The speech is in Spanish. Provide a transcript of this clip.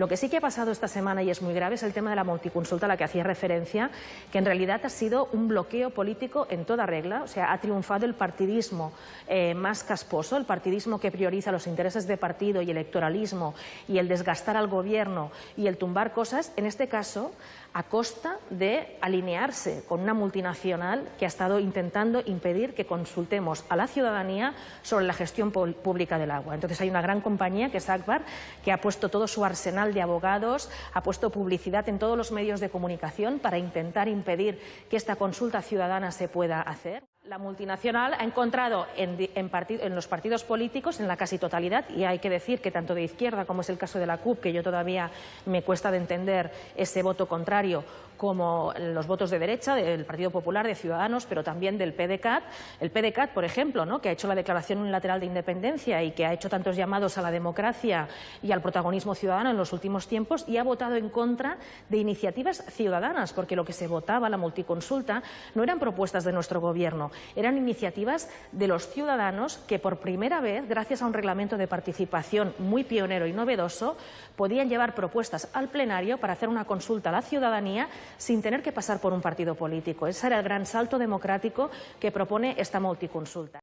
Lo que sí que ha pasado esta semana y es muy grave es el tema de la multiconsulta a la que hacía referencia, que en realidad ha sido un bloqueo político en toda regla, o sea, ha triunfado el partidismo eh, más casposo, el partidismo que prioriza los intereses de partido y electoralismo y el desgastar al gobierno y el tumbar cosas, en este caso a costa de alinearse con una multinacional que ha estado intentando impedir que consultemos a la ciudadanía sobre la gestión pública del agua. Entonces hay una gran compañía que es Akbar, que ha puesto todo su arsenal de Abogados ha puesto publicidad en todos los medios de comunicación para intentar impedir que esta consulta ciudadana se pueda hacer. La multinacional ha encontrado en, en, los partidos políticos, en la casi totalidad, y hay que decir que tanto de izquierda como es el caso de la CUP, que yo todavía me cuesta de entender ese voto contrario, como los votos de derecha del Partido Popular, de Ciudadanos, pero también del PDCAT. El PDCAT, por ejemplo, que ha hecho la declaración unilateral de independencia y que ha hecho tantos llamados a la democracia y al protagonismo ciudadano en los últimos tiempos y ha votado en contra de iniciativas ciudadanas, porque lo que se votaba, la multiconsulta, no eran propuestas de nuestro Gobierno, eran iniciativas de los ciudadanos que por primera vez, gracias a un reglamento de participación muy pionero y novedoso, podían llevar propuestas al plenario para hacer una consulta a la ciudadanía sin tener que pasar por un partido político. Ese era el gran salto democrático que propone esta multiconsulta.